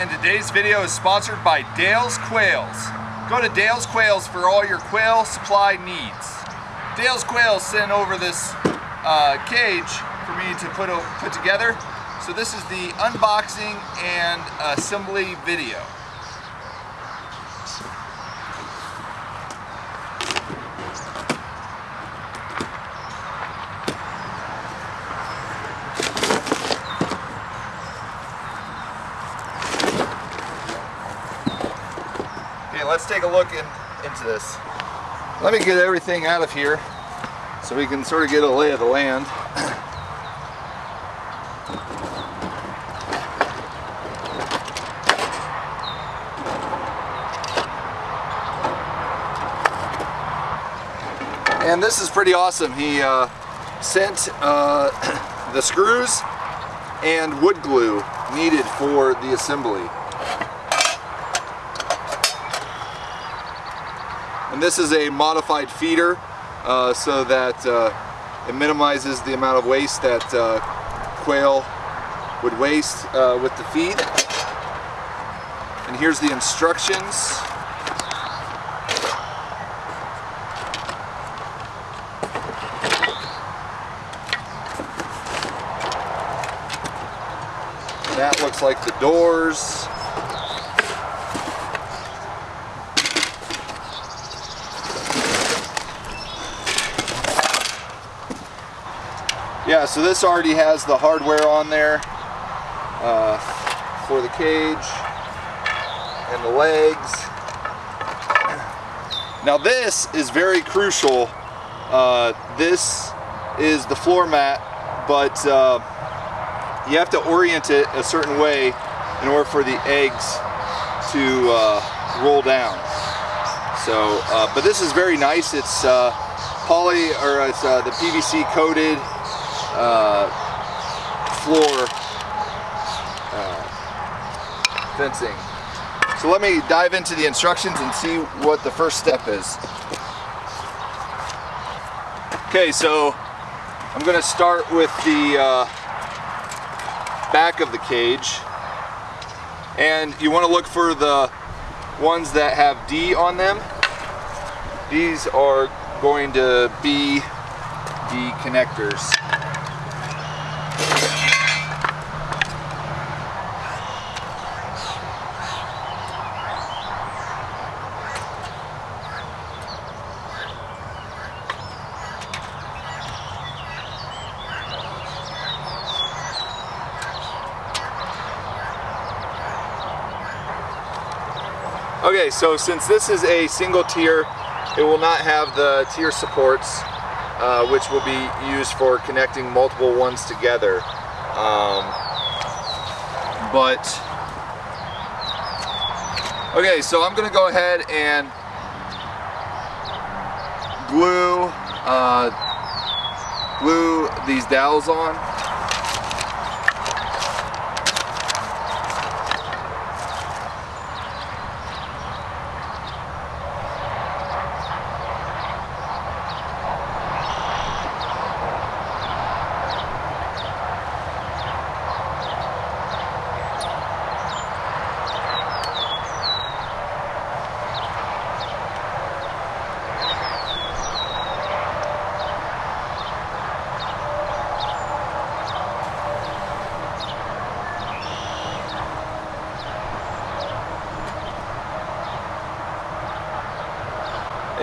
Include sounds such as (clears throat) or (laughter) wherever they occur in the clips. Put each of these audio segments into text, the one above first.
and today's video is sponsored by Dale's Quails. Go to Dale's Quails for all your quail supply needs. Dale's Quails sent over this uh, cage for me to put, put together. So this is the unboxing and assembly video. Let's take a look in, into this. Let me get everything out of here so we can sort of get a lay of the land. (clears throat) And this is pretty awesome. He uh, sent uh, (clears throat) the screws and wood glue needed for the assembly. And this is a modified feeder uh, so that uh, it minimizes the amount of waste that uh, quail would waste uh, with the feed. And here's the instructions. That looks like the doors. Yeah, so this already has the hardware on there uh, for the cage and the legs. (clears throat) Now this is very crucial. Uh, this is the floor mat, but uh, you have to orient it a certain way in order for the eggs to uh, roll down. So, uh, but this is very nice. It's uh, poly or it's uh, the PVC coated uh, floor uh, fencing. So let me dive into the instructions and see what the first step is. Okay, so I'm going to start with the uh, back of the cage. And you want to look for the ones that have D on them. These are going to be the connectors. Okay, so since this is a single tier, it will not have the tier supports, uh, which will be used for connecting multiple ones together. Um, but, okay, so I'm gonna go ahead and glue, uh, glue these dowels on.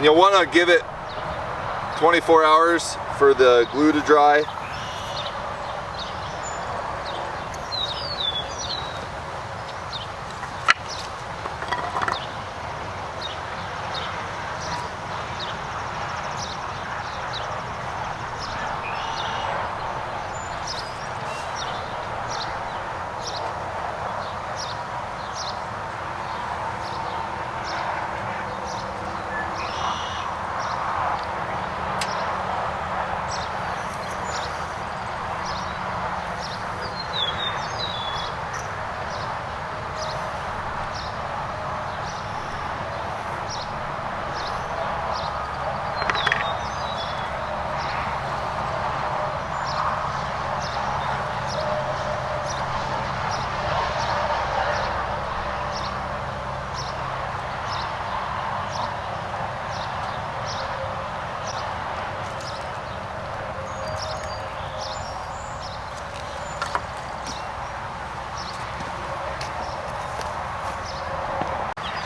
You'll want to give it 24 hours for the glue to dry.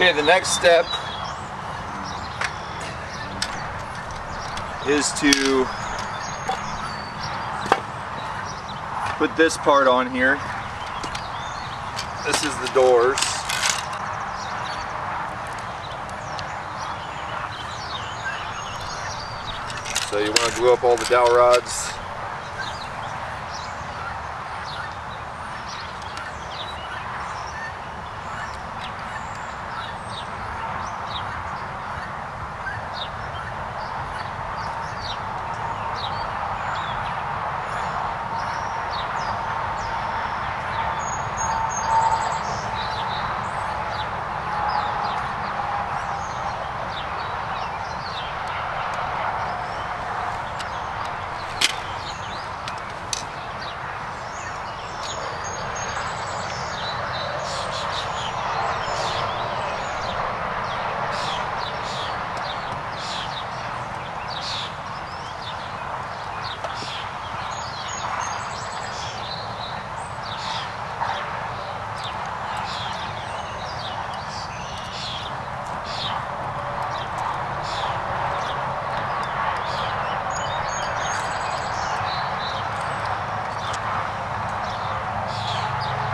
Okay, the next step is to put this part on here. This is the doors. So you want to glue up all the dowel rods.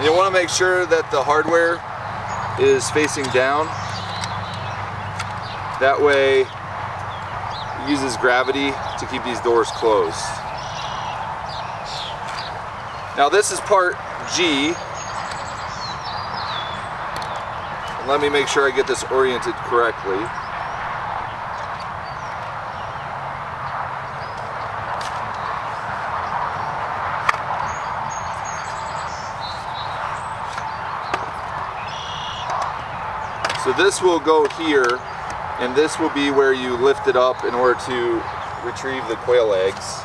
You want to make sure that the hardware is facing down. That way it uses gravity to keep these doors closed. Now this is part G. Let me make sure I get this oriented correctly. This will go here, and this will be where you lift it up in order to retrieve the quail eggs.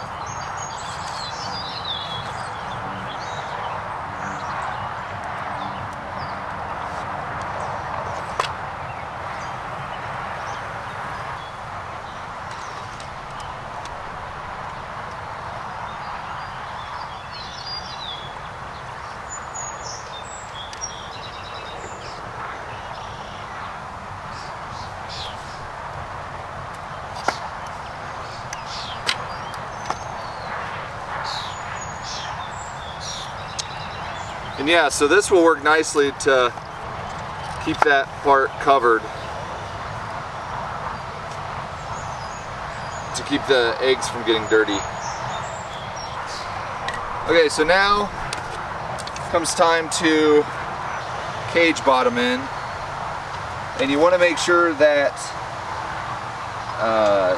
And yeah, so this will work nicely to keep that part covered. To keep the eggs from getting dirty. Okay, so now comes time to cage bottom in. And you want to make sure that uh,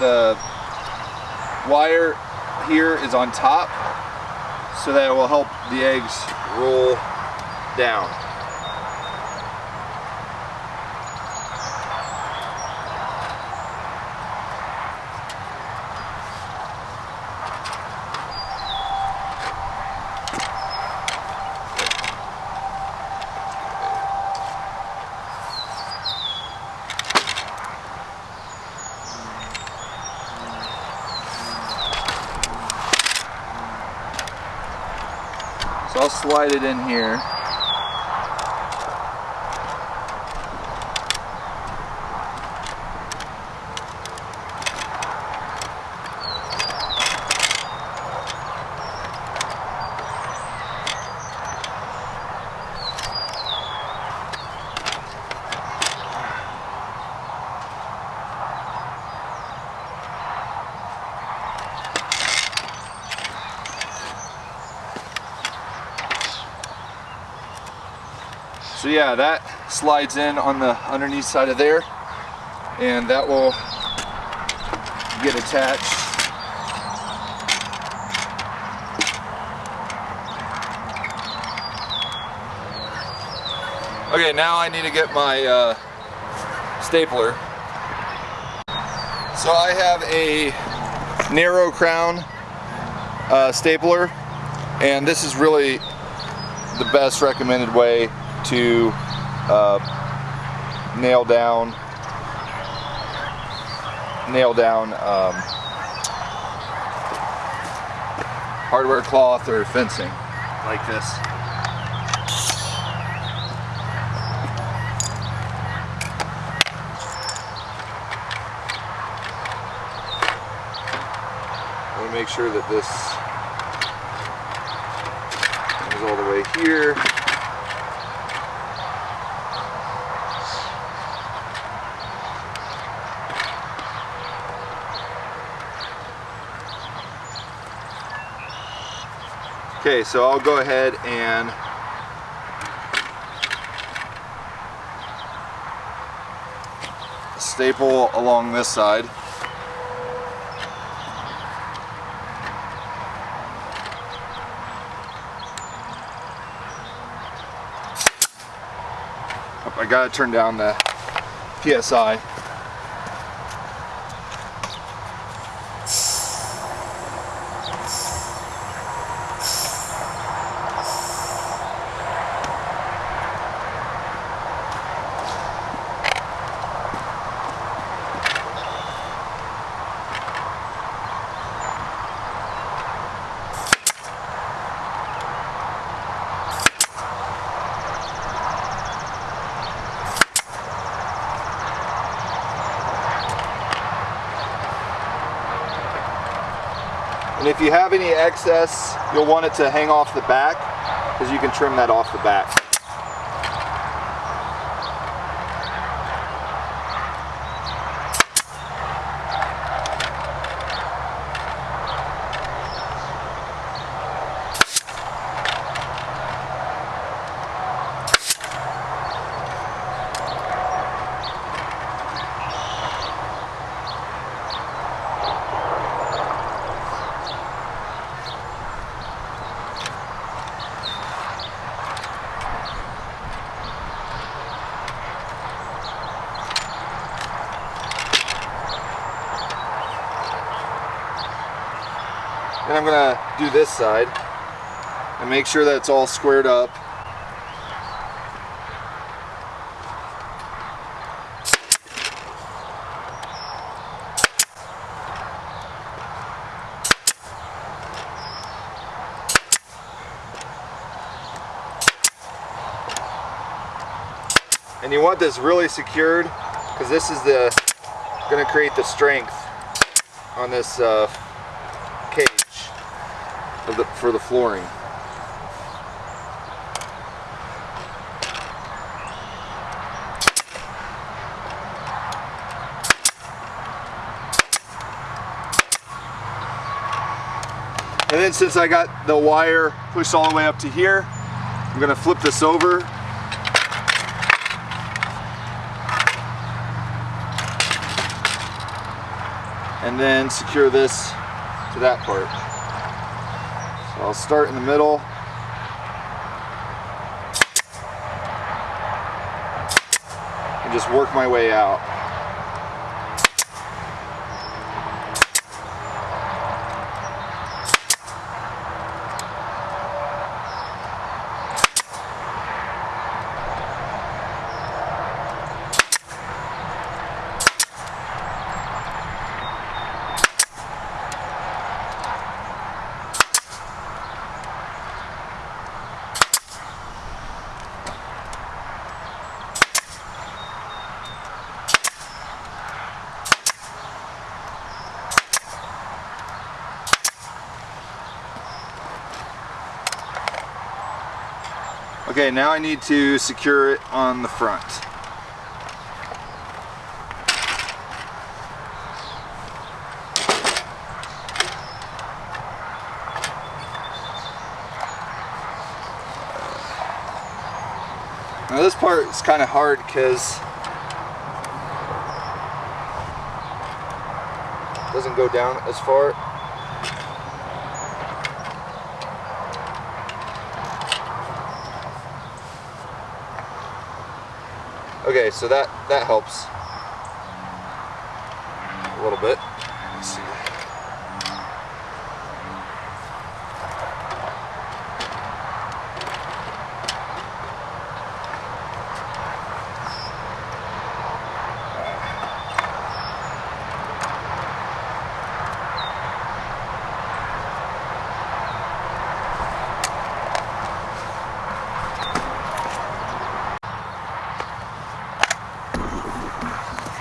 the wire here is on top so that it will help the eggs roll down. So I'll slide it in here. So yeah, that slides in on the underneath side of there and that will get attached. Okay, now I need to get my uh, stapler. So I have a narrow crown uh, stapler and this is really the best recommended way to uh, nail down nail down um, hardware cloth or fencing like this. I want to make sure that this is all the way here. Okay, so I'll go ahead and staple along this side. Oh, I gotta turn down the PSI. If you have any excess, you'll want it to hang off the back because you can trim that off the back. And I'm gonna do this side and make sure that it's all squared up. And you want this really secured because this is the to create the strength on this uh, the, for the flooring. And then since I got the wire pushed all the way up to here, I'm gonna flip this over. And then secure this to that part. I'll start in the middle. And just work my way out. Okay, now I need to secure it on the front. Now this part is kind of hard because it doesn't go down as far. Okay, so that that helps a little bit.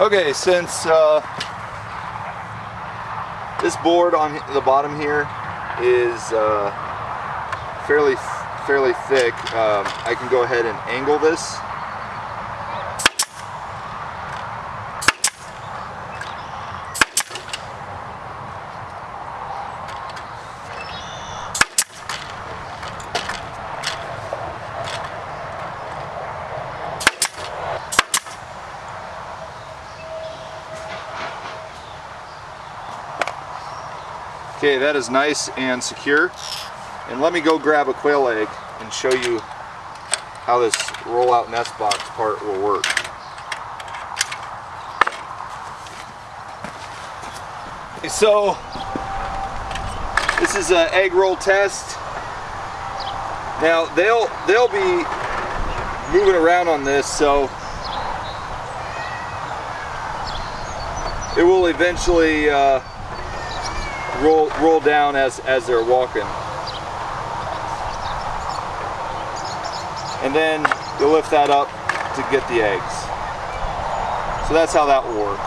Okay, since uh, This board on the bottom here is uh, fairly fairly thick. Um, I can go ahead and angle this. Okay, that is nice and secure. And let me go grab a quail egg and show you how this roll-out nest box part will work. Okay, so this is an egg roll test. Now they'll they'll be moving around on this, so it will eventually uh, roll roll down as as they're walking. And then you lift that up to get the eggs. So that's how that will work.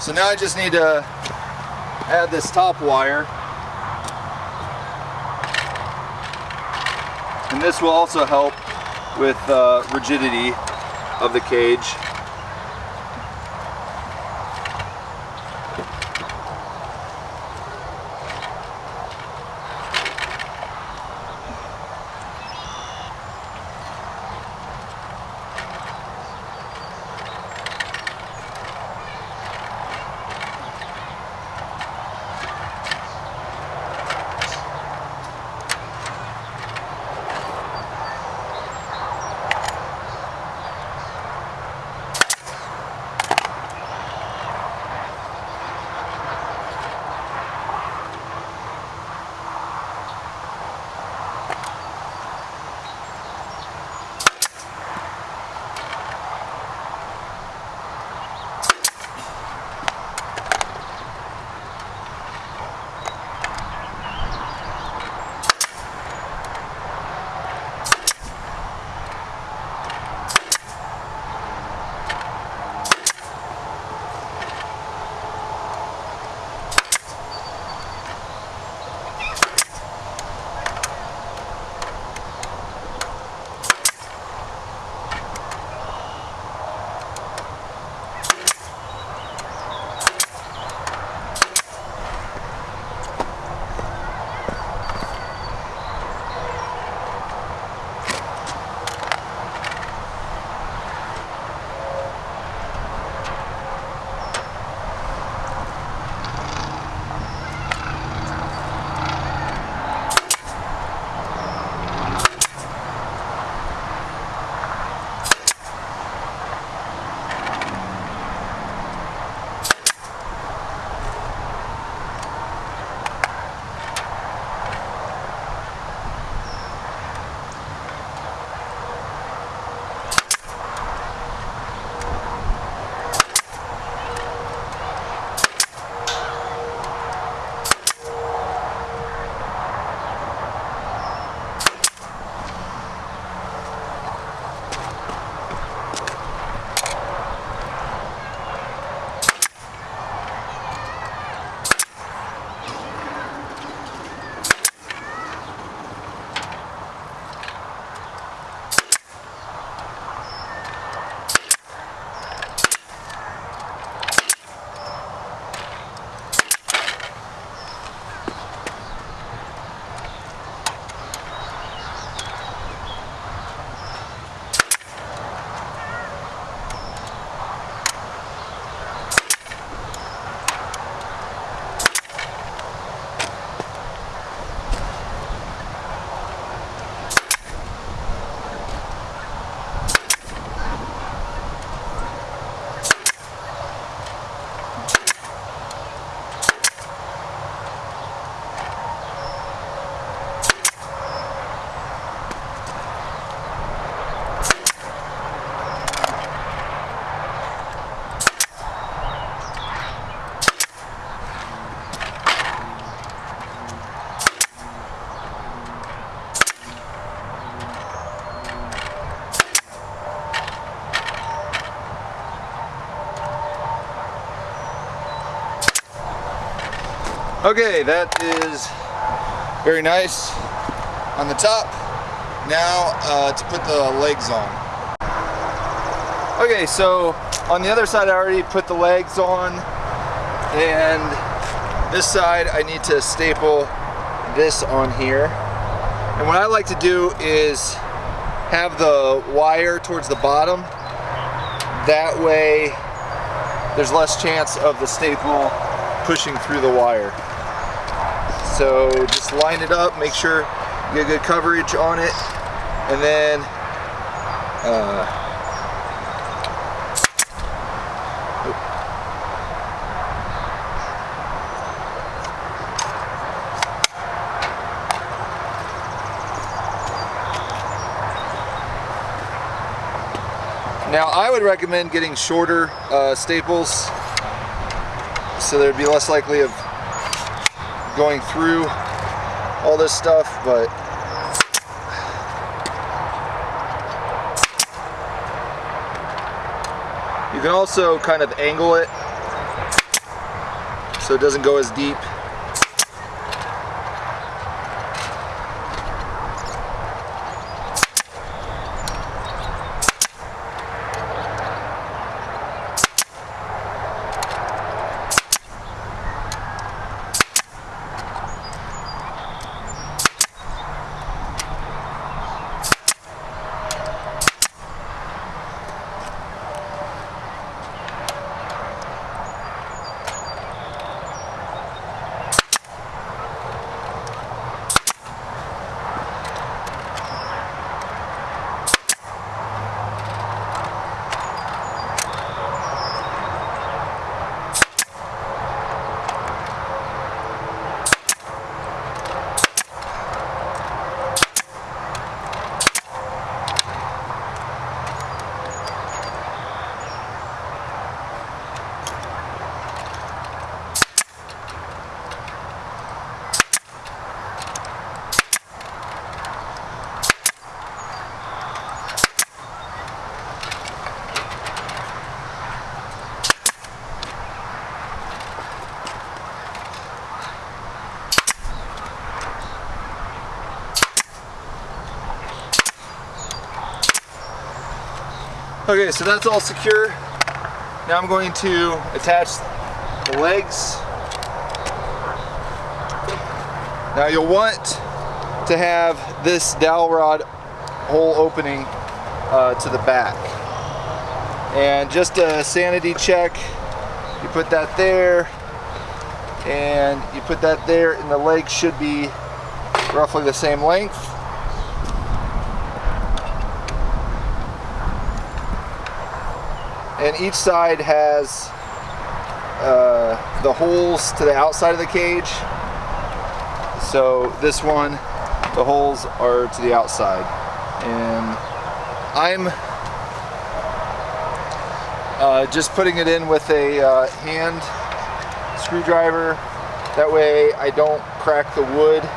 So now I just need to add this top wire. And this will also help with uh, rigidity of the cage. Okay, that is very nice on the top. Now uh, to put the legs on. Okay, so on the other side I already put the legs on and this side I need to staple this on here. And what I like to do is have the wire towards the bottom. That way there's less chance of the staple pushing through the wire. So just line it up, make sure you get good coverage on it, and then uh, Now I would recommend getting shorter uh, staples. So there'd be less likely of going through all this stuff, but you can also kind of angle it so it doesn't go as deep. Okay, so that's all secure. Now I'm going to attach the legs. Now you'll want to have this dowel rod hole opening uh, to the back. And just a sanity check, you put that there, and you put that there, and the legs should be roughly the same length. And each side has uh, the holes to the outside of the cage. So this one, the holes are to the outside. And I'm uh, just putting it in with a uh, hand screwdriver. That way I don't crack the wood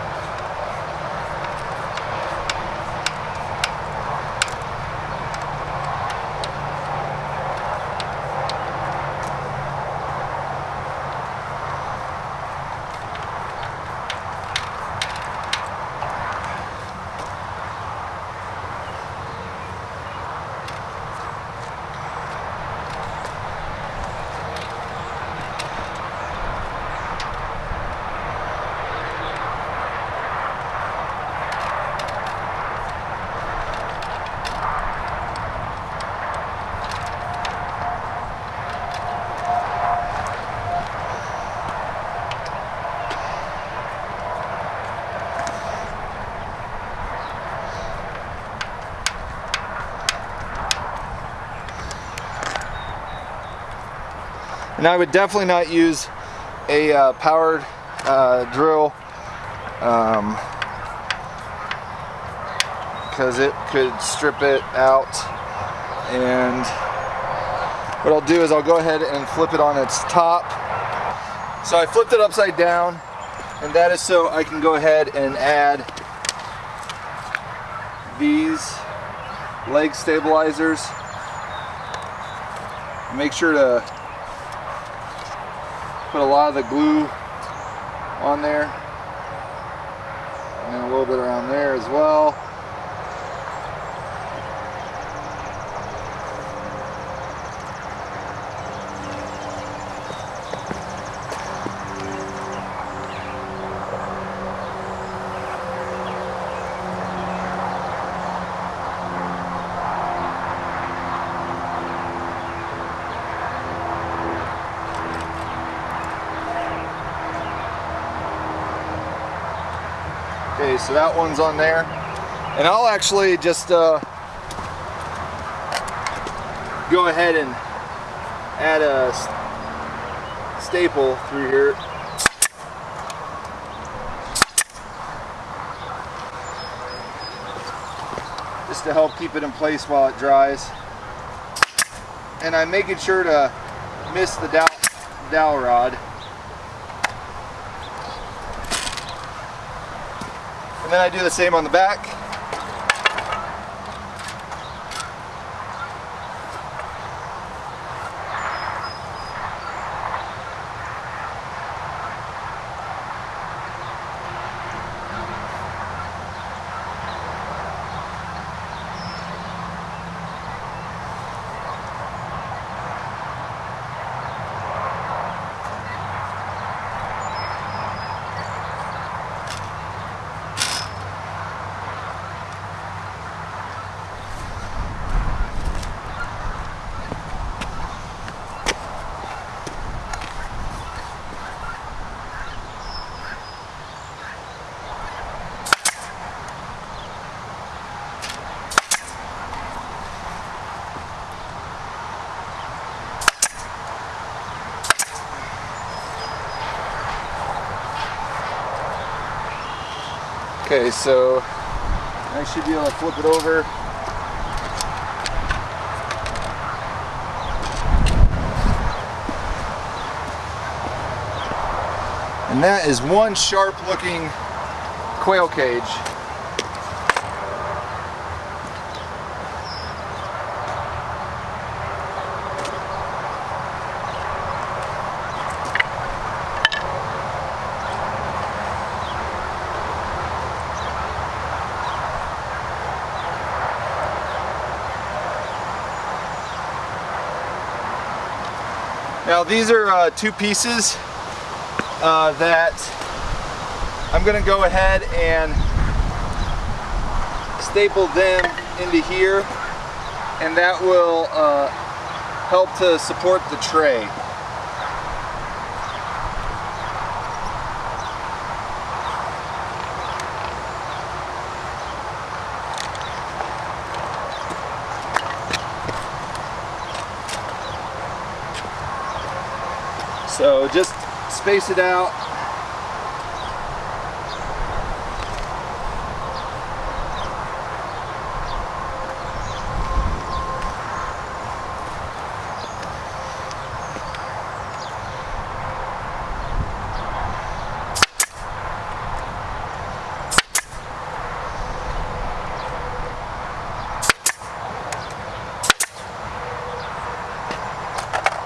And I would definitely not use a uh, powered uh, drill because um, it could strip it out. And what I'll do is I'll go ahead and flip it on its top. So I flipped it upside down and that is so I can go ahead and add these leg stabilizers. Make sure to put a lot of the glue on there. And a little bit around there as well. So that one's on there. And I'll actually just uh, go ahead and add a staple through here. Just to help keep it in place while it dries. And I'm making sure to miss the dowel, dowel rod. And then I do the same on the back. Okay, so I should be able to flip it over. And that is one sharp looking quail cage. Now these are uh, two pieces uh, that I'm gonna go ahead and staple them into here and that will uh, help to support the tray. So just space it out.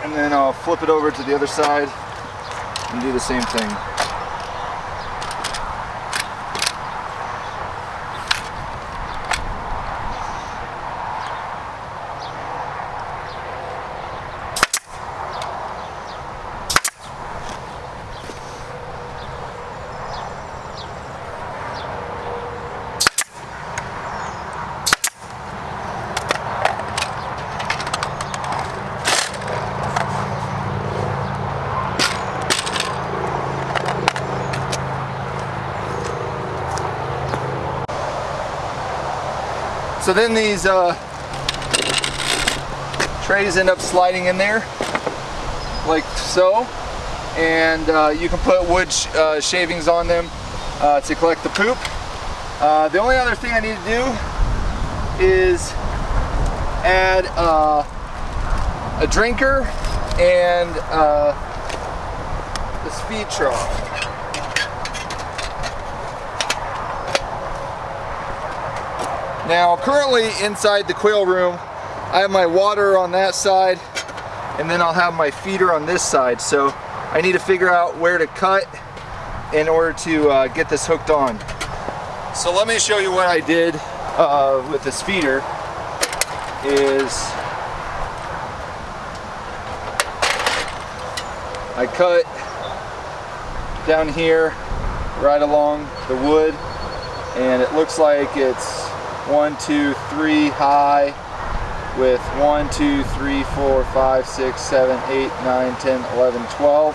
and then I'll flip it over to the other side and do the same thing. So then these uh, trays end up sliding in there like so and uh, you can put wood sh uh, shavings on them uh, to collect the poop. Uh, the only other thing I need to do is add uh, a drinker and the speed trough. Now currently inside the quail room I have my water on that side and then I'll have my feeder on this side so I need to figure out where to cut in order to uh, get this hooked on. So let me show you what I did uh, with this feeder is I cut down here right along the wood and it looks like it's one two three high. With one two three four five six seven eight nine ten eleven twelve.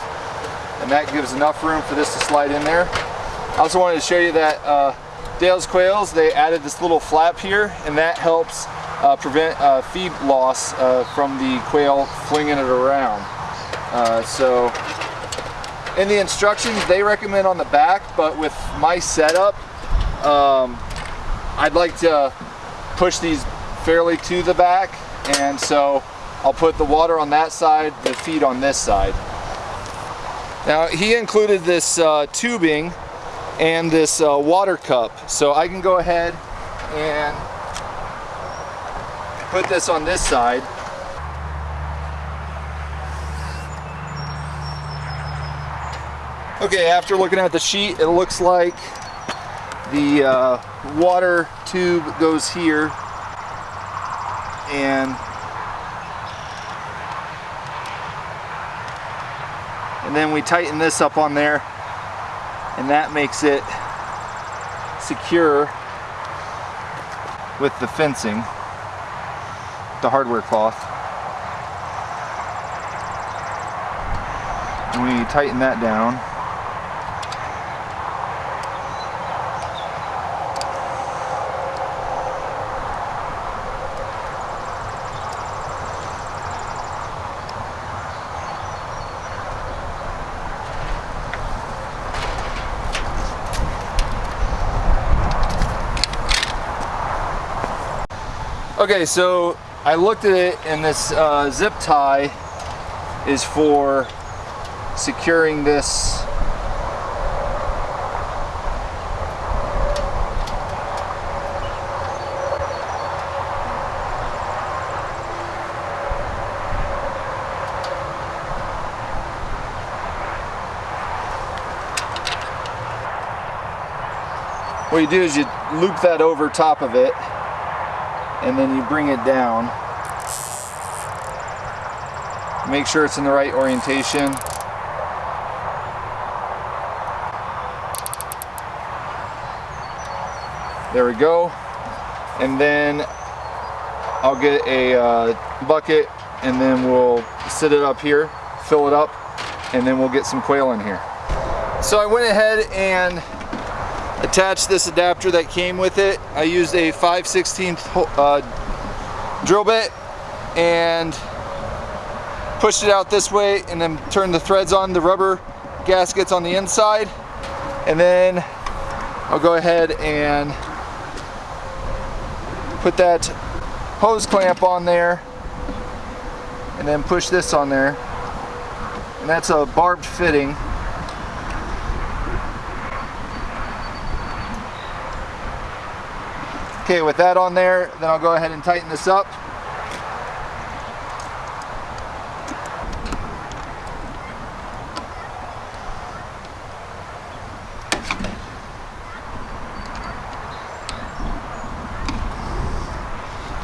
And that gives enough room for this to slide in there. I also wanted to show you that uh, Dale's Quails they added this little flap here and that helps uh, prevent uh, feed loss uh, from the quail flinging it around. Uh, so in the instructions they recommend on the back but with my setup um, I'd like to push these fairly to the back and so I'll put the water on that side the feed on this side. Now he included this uh, tubing and this uh, water cup so I can go ahead and put this on this side. Okay, after looking at the sheet, it looks like the uh, water tube goes here and and then we tighten this up on there and that makes it secure with the fencing, the hardware cloth. And we tighten that down. Okay, so I looked at it and this uh, zip tie is for securing this. What you do is you loop that over top of it and then you bring it down. Make sure it's in the right orientation. There we go. And then I'll get a uh, bucket and then we'll sit it up here, fill it up, and then we'll get some quail in here. So I went ahead and attached this adapter that came with it. I used a 5 16 uh, drill bit and pushed it out this way and then turned the threads on the rubber gaskets on the inside. And then I'll go ahead and put that hose clamp on there and then push this on there. And that's a barbed fitting Okay, with that on there, then I'll go ahead and tighten this up.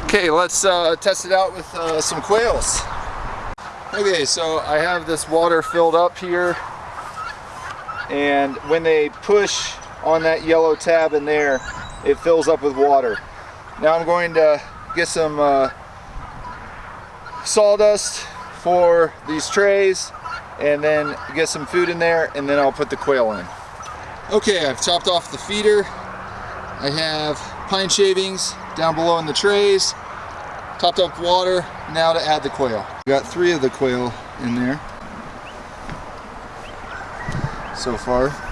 Okay, let's uh, test it out with uh, some quails. Okay, so I have this water filled up here and when they push on that yellow tab in there, it fills up with water. Now I'm going to get some uh, sawdust for these trays and then get some food in there and then I'll put the quail in. Okay, I've chopped off the feeder. I have pine shavings down below in the trays, topped up water, now to add the quail. Got three of the quail in there so far.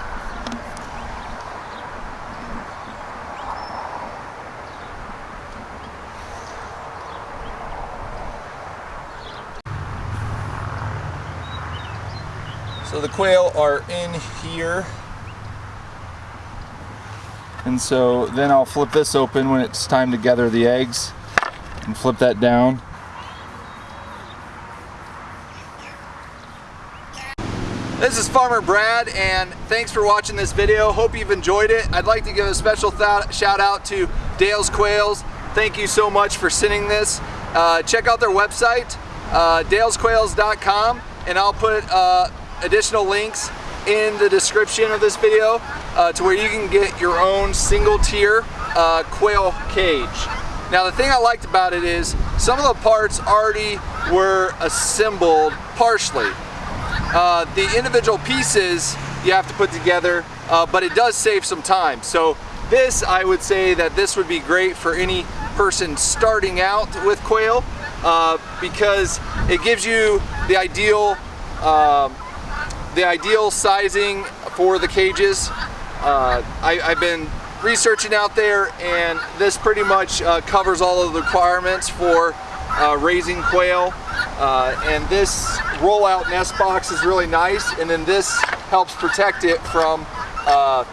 So the quail are in here. And so then I'll flip this open when it's time to gather the eggs and flip that down. This is Farmer Brad and thanks for watching this video. Hope you've enjoyed it. I'd like to give a special shout out to Dale's Quails. Thank you so much for sending this. Uh, check out their website, uh, dalesquails.com and I'll put uh, additional links in the description of this video uh, to where you can get your own single tier uh, quail cage. Now the thing I liked about it is some of the parts already were assembled partially. Uh, the individual pieces you have to put together, uh, but it does save some time. So this, I would say that this would be great for any person starting out with quail uh, because it gives you the ideal um, the ideal sizing for the cages. Uh, I, have been researching out there and this pretty much uh, covers all of the requirements for uh, raising quail. Uh, and this rollout nest box is really nice and then this helps protect it from uh,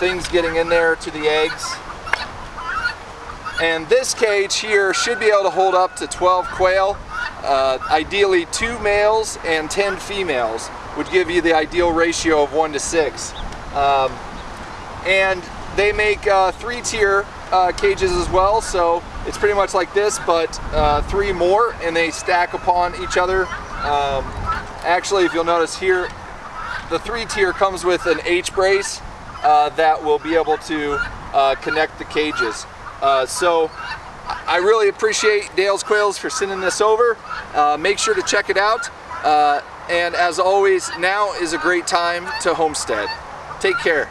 things getting in there to the eggs. And this cage here should be able to hold up to 12 quail, uh, ideally two males and 10 females would give you the ideal ratio of one to six. Um, and they make uh, three tier uh, cages as well, so it's pretty much like this, but uh, three more, and they stack upon each other. Um, actually, if you'll notice here, the three tier comes with an H brace uh, that will be able to uh, connect the cages. Uh, so I really appreciate Dale's Quails for sending this over. make sure to check it out. And as always, now is a great time to homestead. Take care.